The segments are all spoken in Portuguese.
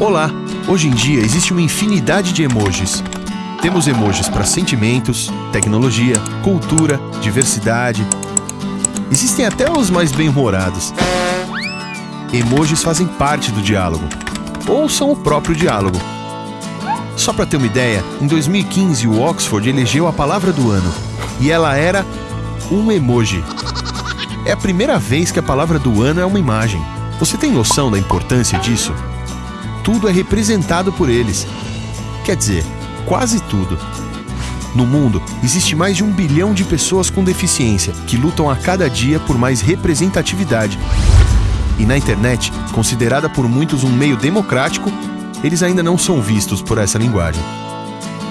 Olá! Hoje em dia existe uma infinidade de emojis. Temos emojis para sentimentos, tecnologia, cultura, diversidade. Existem até os mais bem-humorados. Emojis fazem parte do diálogo, ou são o próprio diálogo. Só para ter uma ideia, em 2015 o Oxford elegeu a palavra do ano e ela era um emoji. É a primeira vez que a palavra do ano é uma imagem. Você tem noção da importância disso? Tudo é representado por eles. Quer dizer, quase tudo. No mundo, existe mais de um bilhão de pessoas com deficiência que lutam a cada dia por mais representatividade. E na internet, considerada por muitos um meio democrático, eles ainda não são vistos por essa linguagem.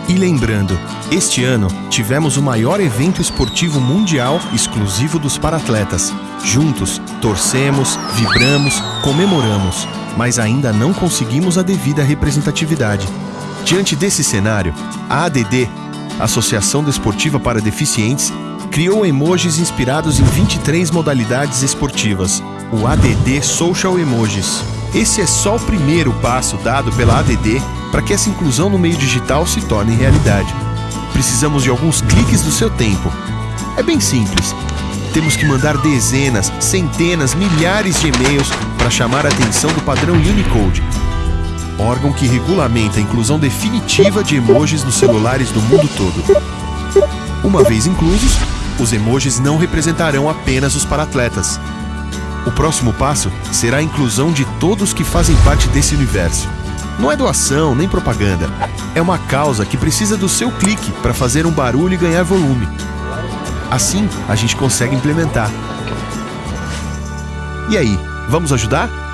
E lembrando, este ano tivemos o maior evento esportivo mundial exclusivo dos paratletas. Juntos, torcemos, vibramos, comemoramos mas ainda não conseguimos a devida representatividade. Diante desse cenário, a ADD, Associação Desportiva para Deficientes, criou emojis inspirados em 23 modalidades esportivas, o ADD Social Emojis. Esse é só o primeiro passo dado pela ADD para que essa inclusão no meio digital se torne realidade. Precisamos de alguns cliques do seu tempo. É bem simples. Temos que mandar dezenas, centenas, milhares de e-mails para chamar a atenção do padrão Unicode, órgão que regulamenta a inclusão definitiva de emojis nos celulares do mundo todo. Uma vez inclusos, os emojis não representarão apenas os paratletas. O próximo passo será a inclusão de todos que fazem parte desse universo. Não é doação nem propaganda. É uma causa que precisa do seu clique para fazer um barulho e ganhar volume. Assim, a gente consegue implementar. E aí, Vamos ajudar?